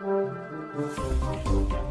Música